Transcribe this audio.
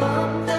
Mom.